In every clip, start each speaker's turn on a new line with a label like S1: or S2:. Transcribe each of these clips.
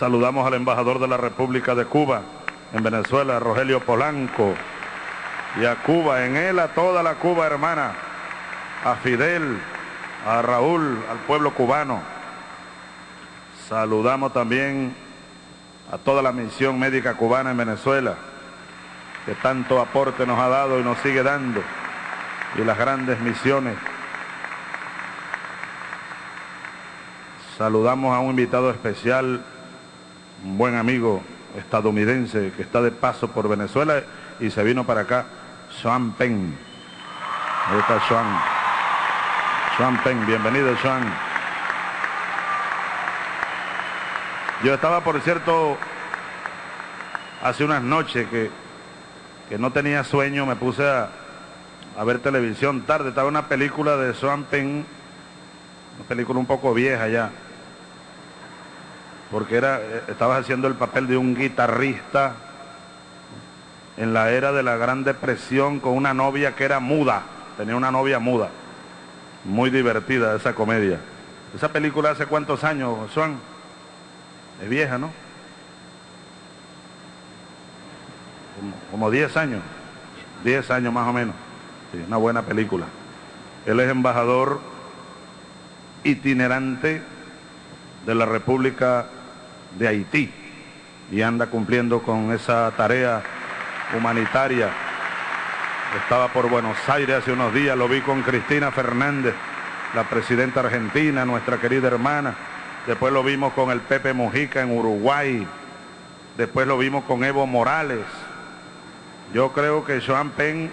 S1: Saludamos al embajador de la República de Cuba en Venezuela, Rogelio Polanco. Y a Cuba, en él a toda la Cuba hermana, a Fidel, a Raúl, al pueblo cubano. Saludamos también a toda la misión médica cubana en Venezuela, que tanto aporte nos ha dado y nos sigue dando, y las grandes misiones. Saludamos a un invitado especial, un buen amigo estadounidense que está de paso por Venezuela y se vino para acá, Sean Penn. Ahí está Sean. Sean Penn, bienvenido Sean. Yo estaba, por cierto, hace unas noches que, que no tenía sueño, me puse a, ver televisión tarde, estaba una película de Sean Penn, una película un poco vieja ya, porque era, eh, estabas haciendo el papel de un guitarrista en la era de la Gran Depresión con una novia que era muda, tenía una novia muda, muy divertida esa comedia. Esa película hace cuántos años, Juan? Es vieja, ¿no? Como 10 años, 10 años más o menos. Sí, una buena película. Él es embajador itinerante de la República de Haití y anda cumpliendo con esa tarea humanitaria. Estaba por Buenos Aires hace unos días, lo vi con Cristina Fernández, la presidenta argentina, nuestra querida hermana. Después lo vimos con el Pepe Mujica en Uruguay. Después lo vimos con Evo Morales. Yo creo que Joan Penn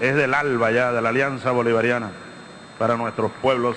S1: es del ALBA ya, de la Alianza Bolivariana, para nuestros pueblos.